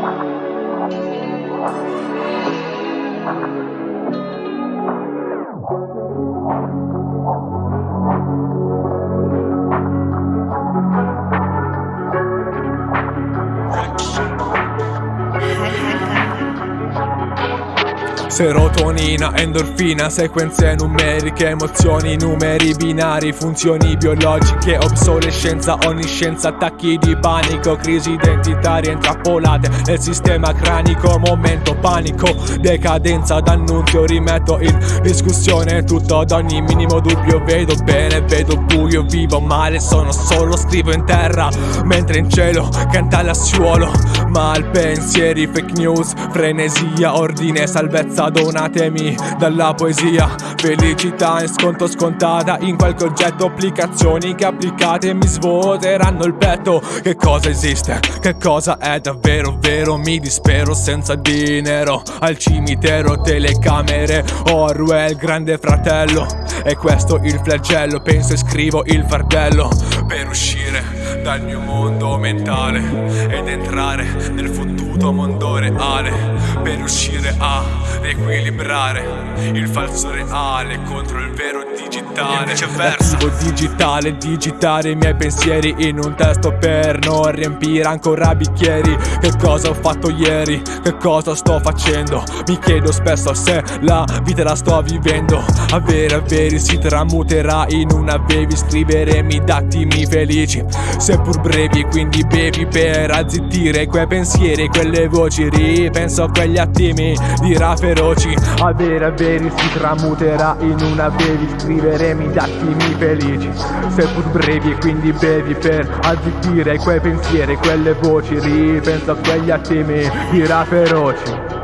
Thank you. Serotonina, endorfina, sequenze numeriche, emozioni, numeri binari, funzioni biologiche, obsolescenza, onniscienza, attacchi di panico, crisi identitarie intrappolate nel sistema cranico, momento panico, decadenza d'annunzio, rimetto in discussione tutto ad ogni minimo dubbio, vedo bene, vedo buio, vivo male, sono solo, scrivo in terra, mentre in cielo canta l'assuolo, malpensieri, fake news, frenesia, ordine, salvezza bellezza donatemi dalla poesia. Felicità in sconto scontata in qualche oggetto. Applicazioni che applicate mi svuoteranno il petto. Che cosa esiste? Che cosa è davvero vero? Mi dispero senza dinero. Al cimitero telecamere. Orwell grande fratello. E questo il flagello. Penso e scrivo il fardello. Per uscire dal mio mondo mentale ed entrare nel fottuto mondo reale. Per uscire a riequilibrare il falso reale contro il vero digitale. Viceversa. digitale digitare i miei pensieri in un testo per non riempire ancora bicchieri. Che cosa ho fatto ieri? Che cosa sto facendo? Mi chiedo spesso se la vita la sto vivendo. Avere averi si tramuterà in una bevi scriveremi d'attimi felici seppur brevi quindi bevi per azzittire quei pensieri quelle voci. Ripenso a quegli attimi dirà feroci. Avere veri si tramuterà in una bevi scriveremi d'attimi felici. Seppur brevi e quindi bevi per azzittire quei pensieri quelle voci ripenso a quegli attimi dirà feroci